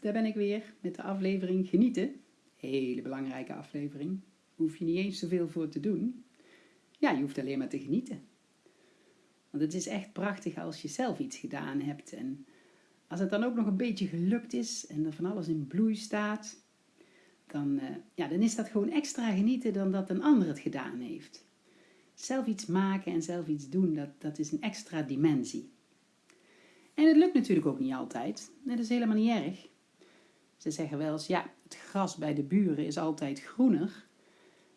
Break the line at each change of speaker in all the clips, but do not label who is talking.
daar ben ik weer met de aflevering Genieten. Hele belangrijke aflevering. Hoef je niet eens zoveel voor te doen. Ja, je hoeft alleen maar te genieten. Want het is echt prachtig als je zelf iets gedaan hebt. En als het dan ook nog een beetje gelukt is en er van alles in bloei staat, dan, eh, ja, dan is dat gewoon extra genieten dan dat een ander het gedaan heeft. Zelf iets maken en zelf iets doen, dat, dat is een extra dimensie. En het lukt natuurlijk ook niet altijd. Dat is helemaal niet erg. Ze zeggen wel eens, ja, het gras bij de buren is altijd groener.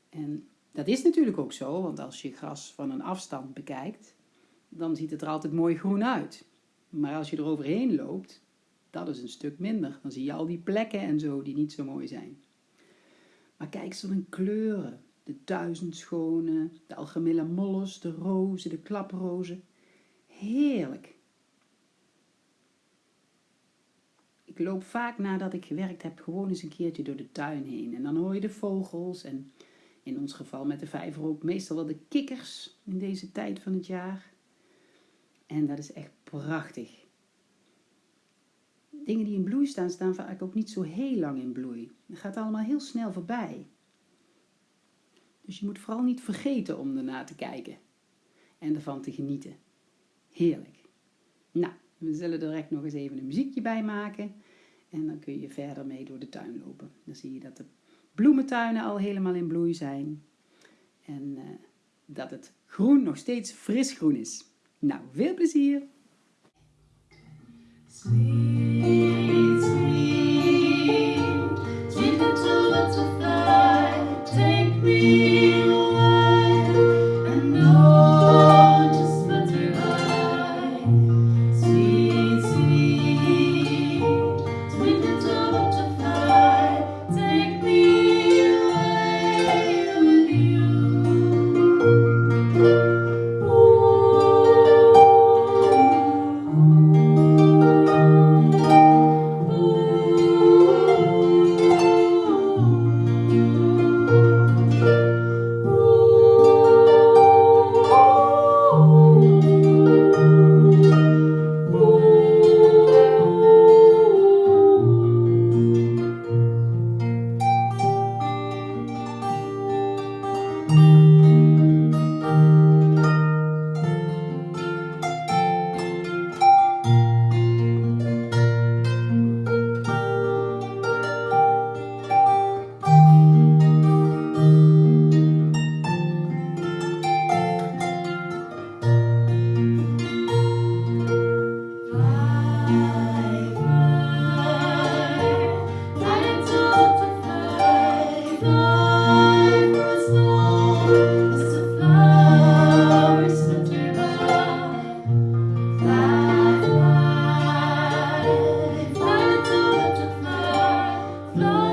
En dat is natuurlijk ook zo, want als je gras van een afstand bekijkt, dan ziet het er altijd mooi groen uit. Maar als je er overheen loopt, dat is een stuk minder. Dan zie je al die plekken en zo die niet zo mooi zijn. Maar kijk zo naar kleuren. De duizendschone, de algemene molles, de rozen, de klaprozen. Heerlijk. Ik loop vaak nadat ik gewerkt heb gewoon eens een keertje door de tuin heen. En dan hoor je de vogels en in ons geval met de vijver ook meestal wel de kikkers in deze tijd van het jaar. En dat is echt prachtig. Dingen die in bloei staan, staan vaak ook niet zo heel lang in bloei. Het gaat allemaal heel snel voorbij. Dus je moet vooral niet vergeten om ernaar te kijken en ervan te genieten. Heerlijk. Nou, we zullen er direct nog eens even een muziekje bij maken. En dan kun je verder mee door de tuin lopen. Dan zie je dat de bloementuinen al helemaal in bloei zijn. En uh, dat het groen nog steeds fris groen is. Nou, veel plezier! flow.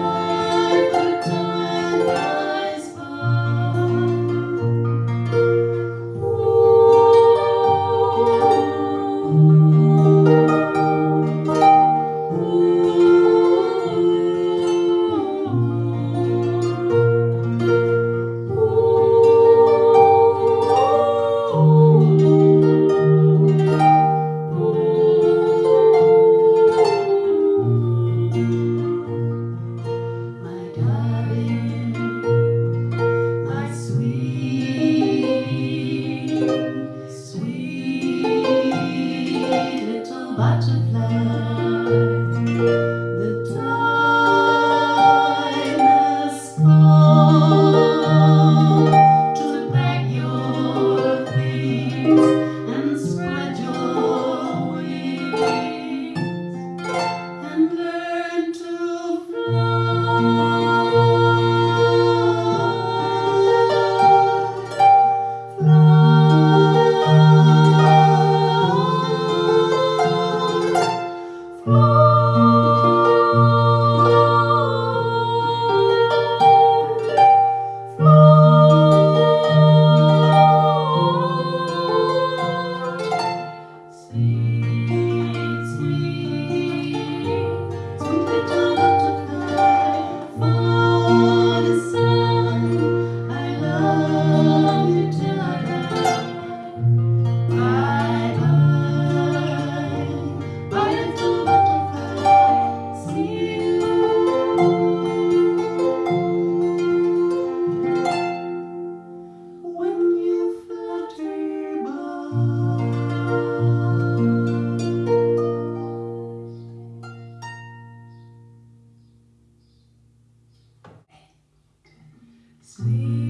Sleep.